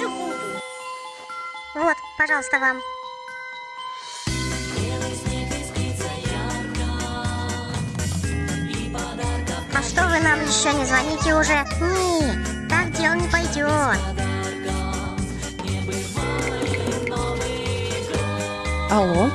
Ну вот, пожалуйста, вам. А что вы нам еще не звоните уже? Не, так дело не пойдет. Алло,